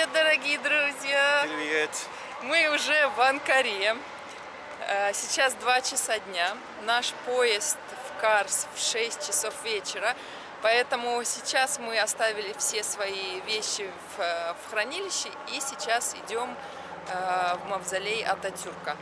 Привет, дорогие друзья! Привет! Мы уже в Анкаре. Э, сейчас 2 часа дня. Наш поезд в Карс в 6 часов вечера. Поэтому сейчас мы оставили все свои вещи в, э, в хранилище и сейчас идем э, в мавзолей Ататюрка.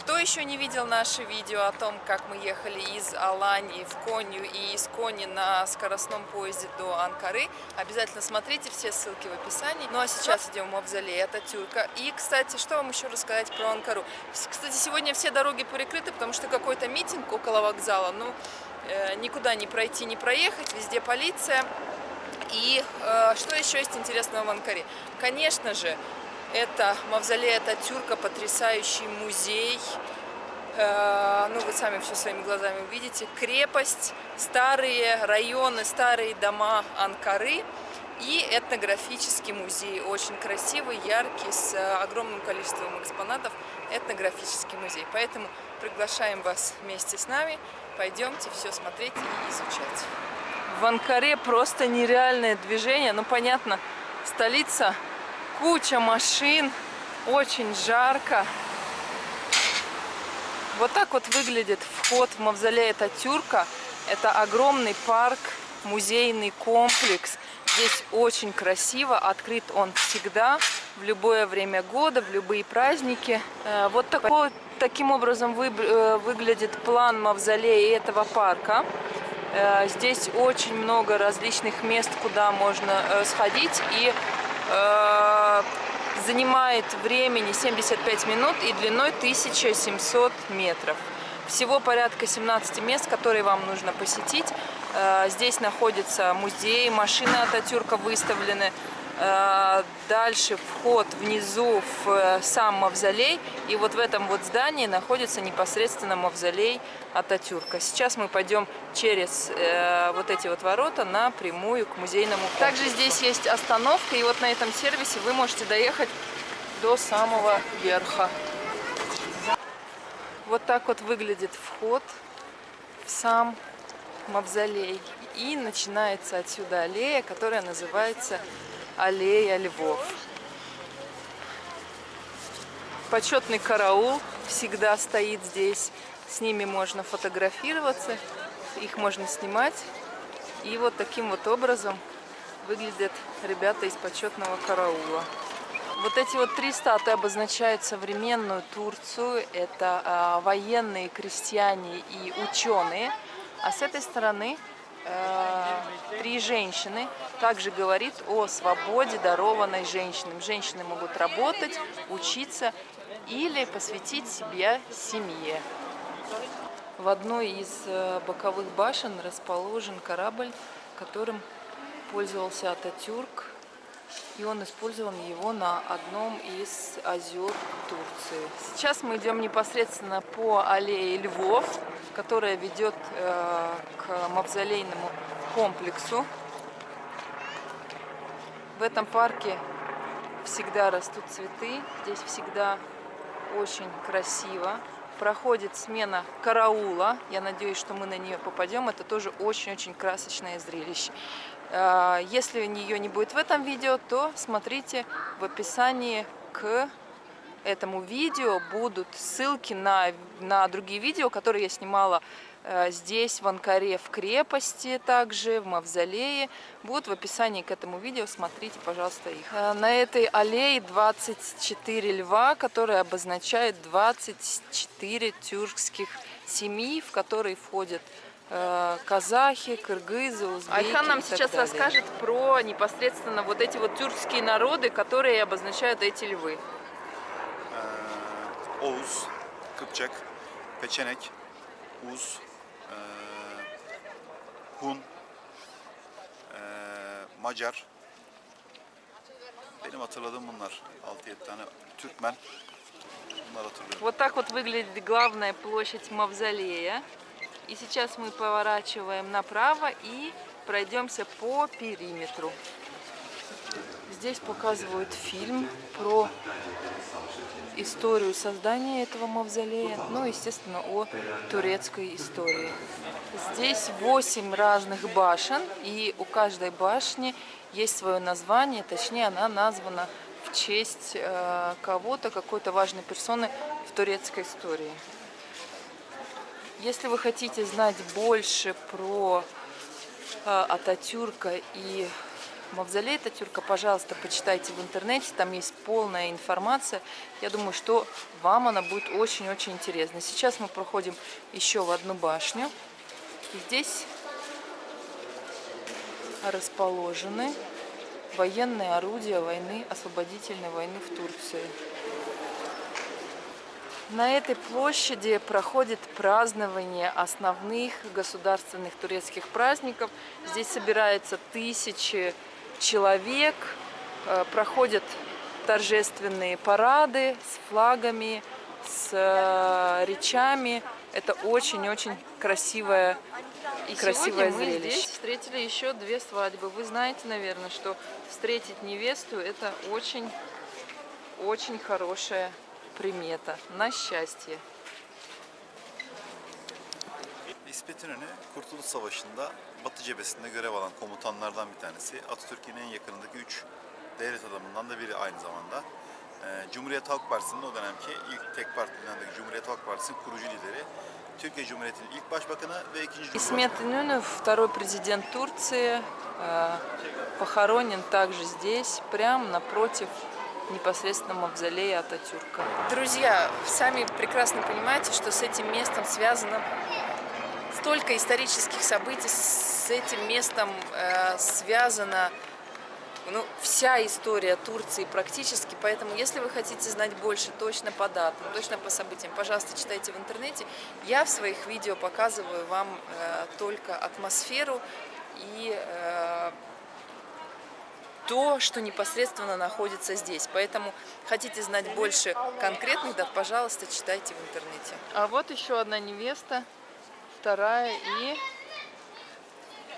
Кто еще не видел наше видео о том, как мы ехали из Алании в Конью и из Кони на скоростном поезде до Анкары, обязательно смотрите, все ссылки в описании. Ну а сейчас идем в Мавзолей Ататюрка. И, кстати, что вам еще рассказать про Анкару? Кстати, сегодня все дороги перекрыты, потому что какой-то митинг около вокзала. Ну, э, никуда не пройти, не проехать, везде полиция. И э, что еще есть интересного в Анкаре? Конечно же, это мавзолей Ататюрка, потрясающий музей. Э, ну, вы сами все своими глазами увидите. Крепость, старые районы, старые дома Анкары и этнографический музей. Очень красивый, яркий, с огромным количеством экспонатов. Этнографический музей. Поэтому приглашаем вас вместе с нами. Пойдемте все смотреть и изучать. В Анкаре просто нереальное движение. Ну, понятно, столица куча машин, очень жарко. Вот так вот выглядит вход в мавзолей Татюрка. Это огромный парк, музейный комплекс. Здесь очень красиво, открыт он всегда, в любое время года, в любые праздники. Э, вот такой, таким образом вы, э, выглядит план мавзолея этого парка. Э, здесь очень много различных мест, куда можно сходить и занимает времени 75 минут и длиной 1700 метров. Всего порядка 17 мест, которые вам нужно посетить. Э, здесь находится музей, машины Ататюрка выставлены, Э, дальше вход внизу в э, сам мавзолей. И вот в этом вот здании находится непосредственно мавзолей Ататюрка. Сейчас мы пойдем через э, вот эти вот ворота напрямую к музейному комплексу. Также здесь есть остановка, и вот на этом сервисе вы можете доехать до самого верха. Вот так вот выглядит вход в сам мавзолей. И начинается отсюда аллея, которая называется аллея львов. Почетный караул всегда стоит здесь. С ними можно фотографироваться, их можно снимать. И вот таким вот образом выглядят ребята из почетного караула. Вот эти вот три статуи обозначают современную Турцию. Это а, военные, крестьяне и ученые. А с этой стороны э, три женщины также говорит о свободе, дарованной женщинам. Женщины могут работать, учиться или посвятить себя семье. В одной из э, боковых башен расположен корабль, которым пользовался Ататюрк, и он использовал его на одном из озер Турции. Сейчас мы идем непосредственно по аллее Львов, которая ведет э, к мавзолейному комплексу. В этом парке всегда растут цветы, здесь всегда очень красиво. Проходит смена караула, я надеюсь, что мы на нее попадем, это тоже очень-очень красочное зрелище. Э, если ее не будет в этом видео, то смотрите в описании к этому видео будут ссылки на, на другие видео, которые я снимала э, здесь, в Анкаре, в крепости, также в Мавзолее. Будут в описании к этому видео, смотрите, пожалуйста, их. Э, на этой аллее 24 льва, которые обозначают 24 тюркских семей, в которые входят казахи, кыргызы, узбеки Айхан нам сейчас далее. расскажет про непосредственно вот эти вот тюркские народы, которые обозначают эти львы. Oğuz, Kıpçak, Peçenek, Uz, e, Hun, e, Macar. Benim hatırladığım bunlar. 6-7 tane Türkmen. Bunlar hatırlıyorum. Вот так вот выглядит главная площадь Мавзолея. И сейчас мы поворачиваем направо и пройдемся по периметру. Здесь показывают фильм про историю создания этого мавзолея, ну, естественно, о турецкой истории. Здесь 8 разных башен, и у каждой башни есть свое название, точнее, она названа в честь э, кого-то, какой-то важной персоны в турецкой истории. Если вы хотите знать больше про э, Ататюрка и Мавзолей Ататюрка, пожалуйста, почитайте в интернете, там есть полная информация. Я думаю, что вам она будет очень-очень интересна. Сейчас мы проходим еще в одну башню. И здесь расположены военные орудия войны, освободительной войны в Турции. На этой площади проходит празднование основных государственных турецких праздников. Здесь собираются тысячи человек, э, проходят торжественные парады с флагами, с э, речами. Это очень-очень красивое и красивое мы зрелище. здесь встретили еще две свадьбы. Вы знаете, наверное, что встретить невесту это очень-очень хорошая примета на счастье. İsmet İnönü Kurtuluş Savaşı'nda Batı cephesinde görev alan komutanlardan bir tanesi. Atatürk'ün en yakınındaki üç devlet adamından da biri aynı zamanda. Cumhuriyet Halk Partisi'nin o dönemki ilk tek partidendeki Cumhuriyet Halk Partisi'nin kurucu lideri. Türkiye Cumhuriyeti'nin ilk başbakanı ve ikinci Исмет Инюнов, второй президент Турции, э, похоронен также здесь, прямо напротив непосредственно мавзолея Ататюрка. Друзья, сами прекрасно понимаете, что с этим местом связано столько исторических событий, с этим местом э, связана ну, вся история Турции практически, поэтому если вы хотите знать больше точно по датам, точно по событиям, пожалуйста, читайте в интернете. Я в своих видео показываю вам э, только атмосферу и э, то, что непосредственно находится здесь. Поэтому хотите знать больше конкретных дат, пожалуйста, читайте в интернете. А вот еще одна невеста, вторая и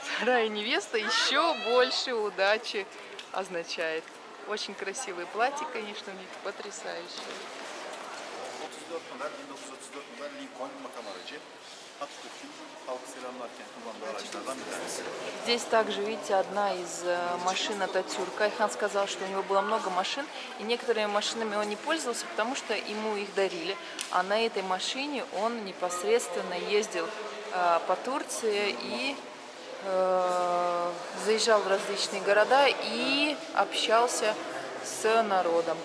вторая невеста еще больше удачи означает. Очень красивые платья, конечно, у них потрясающие. 34 model 1934 model Lincoln makam aracı. Здесь также, видите, одна из э, машин Ататюрка. Айхан сказал, что у него было много машин, и некоторыми машинами он не пользовался, потому что ему их дарили. А на этой машине он непосредственно ездил э, по Турции и э, заезжал в различные города и общался с народом.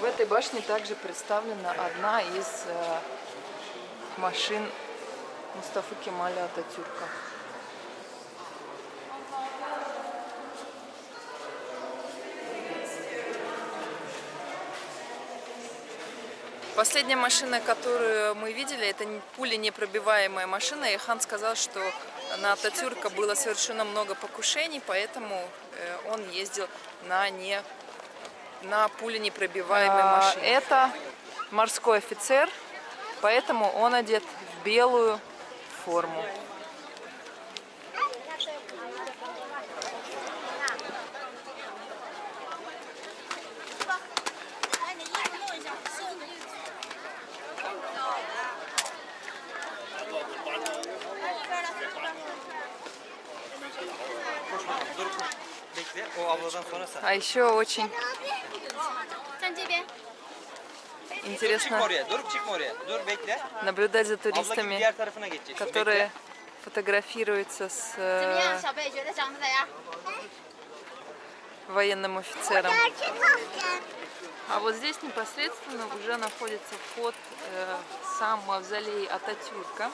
В этой башне также представлена одна из машин Мустафы Кемаля Ататюрка. Последняя машина, которую мы видели, это пуленепробиваемая машина. И Хан сказал, что на Ататюрка было совершено много покушений, поэтому э, он ездил на, не, на пуленепробиваемой а, машине. Это морской офицер, поэтому он одет в белую форму. А еще очень интересно. Наблюдать за туристами, которые фотографируются с э, военным офицером. А вот здесь непосредственно уже находится вход э, сам мавзолей Ататюрка.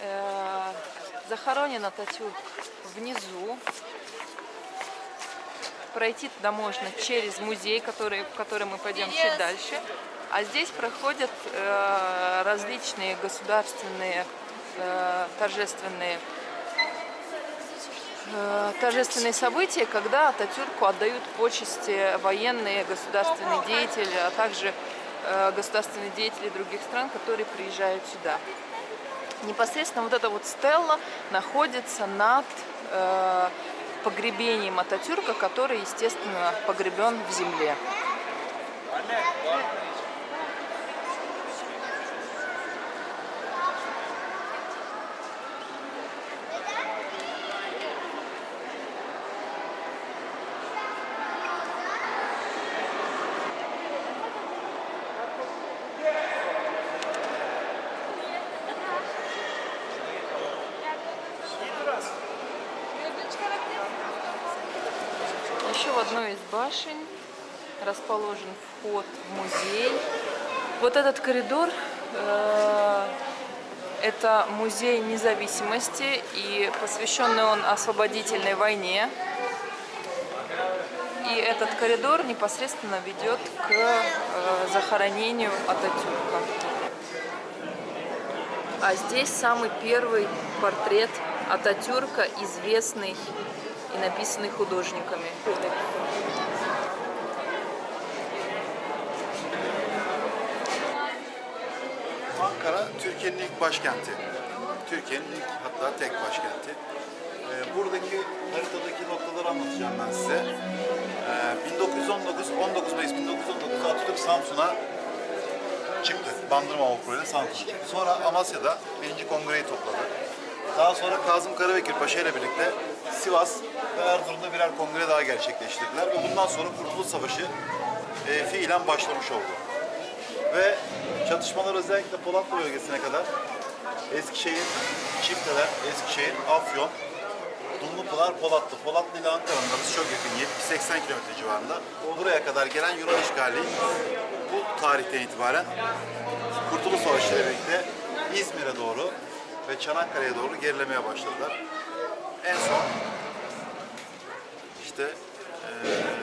Э, захоронен Ататюрк внизу, Пройти туда можно через музей, который, в который мы пойдем чуть дальше. А здесь проходят э, различные государственные э, торжественные э, торжественные события, когда Ататюрку отдают почести военные, государственные деятели, а также э, государственные деятели других стран, которые приезжают сюда. Непосредственно вот эта вот стелла находится над э, погребением Ататюрка, который, естественно, погребен в земле. еще в одной из башен расположен вход в музей. Вот этот коридор э, это музей независимости и посвященный он освободительной войне. И этот коридор непосредственно ведет к э, захоронению Ататюрка. А здесь самый первый портрет Ататюрка, известный и написанный художниками. Ankara Türkiye'nin ilk başkenti. Türkiye'nin ilk hatta tek başkenti. Ee, buradaki haritadaki noktaları anlatacağım ben size. Ee, 1919, 19 Mayıs 1919 Atatürk Samsun'a çıktı. Bandırma Vapuru ile Samsun. Sonra Amasya'da birinci kongreyi topladı. Daha sonra Kazım Karabekir Paşa ile birlikte Sivas ve Erzurum'da birer kongre daha gerçekleştirdiler ve bundan sonra Kurtuluş Savaşı e, fiilen başlamış oldu ve çatışmalar özellikle Polatlı bölgesine kadar Eskişehir, Çifteler, Eskişehir, Afyon, Dumlupınar, Polatlı. Polatlı ile Ankara'nın arası çok yakın, 70-80 kilometre civarında. Buraya kadar gelen Yunan işgali bu tarihten itibaren Kurtuluş Savaşı ile birlikte İzmir'e doğru ve Çanakkale'ye doğru gerilemeye başladılar. En son işte eee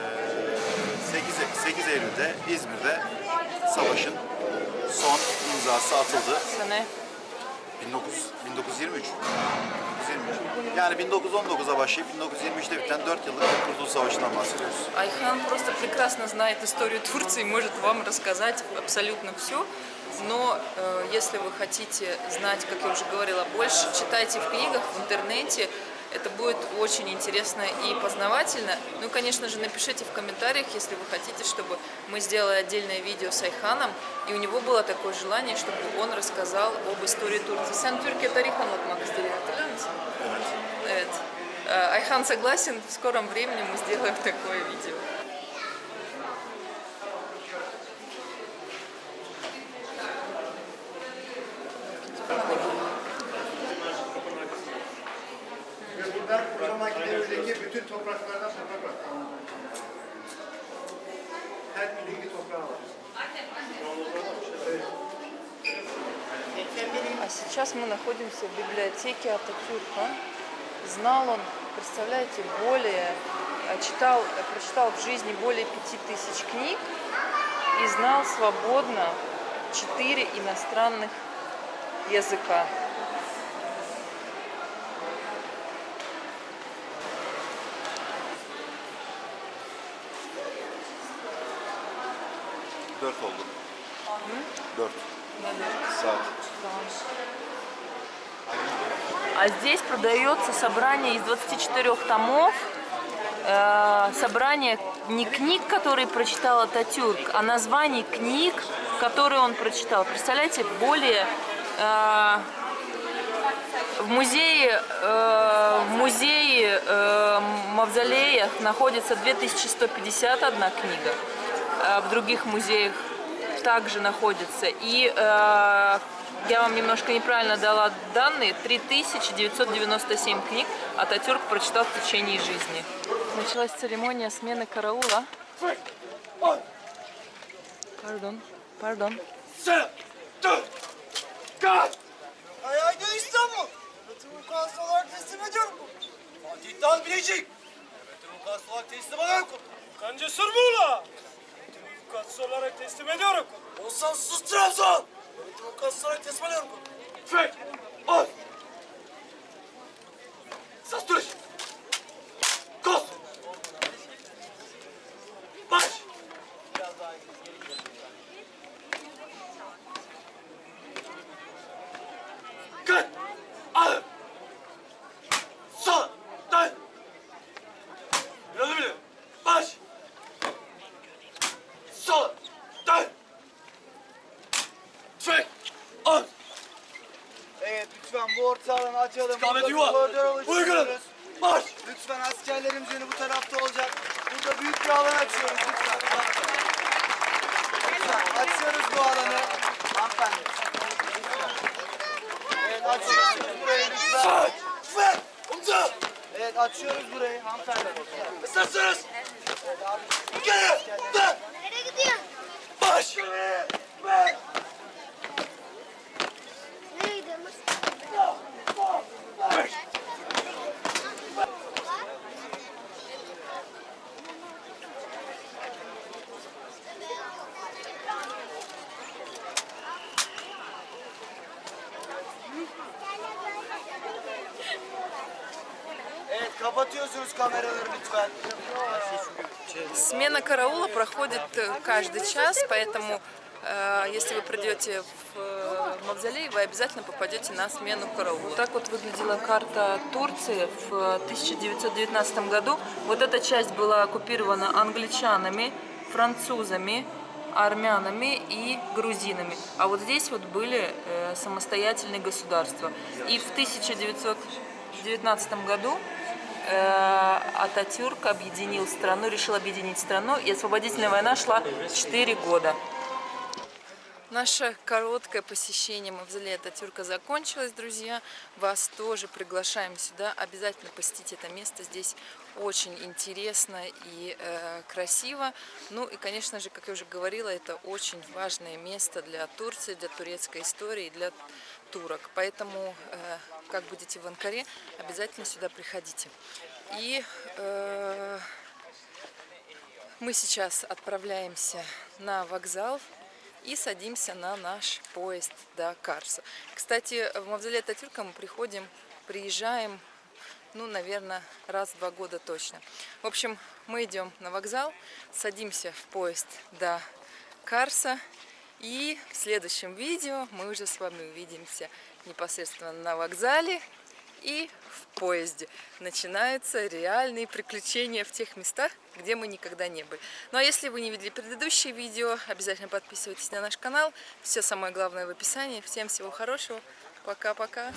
8, 8 Eylül'de İzmir'de savaşın son imzası atıldı. Sene 19, 1923. 1923. Yani 1919'a başlayıp 1923'te biten 4 yıllık bir Kurtuluş Savaşı'ndan bahsediyoruz. Айхан просто прекрасно знает историю Турции, может вам рассказать абсолютно все. Но э, если вы хотите знать, как я уже говорила, больше, читайте в книгах, в интернете. Это будет очень интересно и познавательно. Ну и, конечно же, напишите в комментариях, если вы хотите, чтобы мы сделали отдельное видео с Айханом. И у него было такое желание, чтобы он рассказал об истории Турции. Sen Türkiye tarih anlatmak istedi, hatırlıyor musun? Evet. Э, Айхан согласен, в скором времени мы сделаем такое видео. Сейчас мы находимся в библиотеке Ататюрка. Знал он, представляете, более, э, читал, э, прочитал в жизни более пяти тысяч книг и знал свободно четыре иностранных языка. Dört oldu. Dört. Saat. А здесь продается собрание из 24 томов, э, собрание не книг, которые прочитал Ататюрк, а названий книг, которые он прочитал. Представляете, более э, в музее, э, в музее э, Мавзолея находится 2151 книга, э, в других музеях также находится. И э, я вам немножко неправильно дала данные. 3997 книг Ататюрк прочитал в течение жизни. Началась церемония смены караула. Пардон, пардон. Kanca Sırmuğla. Bütün vukuatı olarak teslim ediyorum. Olsan sus Trabzon. Федь! Он! Застучь! Orta alanı açalım. Burada koridor oluşturuyoruz. Baş. Lütfen askerlerimiz yönü bu tarafta olacak. Burada büyük bir alan açıyoruz lütfen. Lütfen açıyoruz bu alanı. Hanımefendi. Evet açıyoruz burayı lütfen. Ver. Omza. Evet açıyoruz burayı hanımefendi. Islarsınız. Gel! Lan! Nereye gidiyorsun? Смена караула проходит э, каждый час, поэтому э, если вы придете в э, мавзолей, вы обязательно попадете на смену караула. Вот так вот выглядела карта Турции в 1919 году. Вот эта часть была оккупирована англичанами, французами, армянами и грузинами. А вот здесь вот были самостоятельные государства. И в 1919 году Ататюрк объединил страну, решил объединить страну, и освободительная война шла 4 года. Наше короткое посещение мавзолея Ататюрка закончилось, друзья. Вас тоже приглашаем сюда. Обязательно посетите это место. Здесь очень интересно и э, красиво. Ну и, конечно же, как я уже говорила, это очень важное место для Турции, для турецкой истории, для турок. Поэтому, э, как будете в Анкаре, обязательно сюда приходите. И э, мы сейчас отправляемся на вокзал и садимся на наш поезд до Карса. Кстати, в Мавзолей Ататюрка мы приходим, приезжаем, ну, наверное, раз в два года точно. В общем, мы идем на вокзал, садимся в поезд до Карса, и в следующем видео мы уже с вами увидимся непосредственно на вокзале и в поезде. Начинаются реальные приключения в тех местах, где мы никогда не были. Ну а если вы не видели предыдущие видео, обязательно подписывайтесь на наш канал. Все самое главное в описании. Всем всего хорошего. Пока-пока.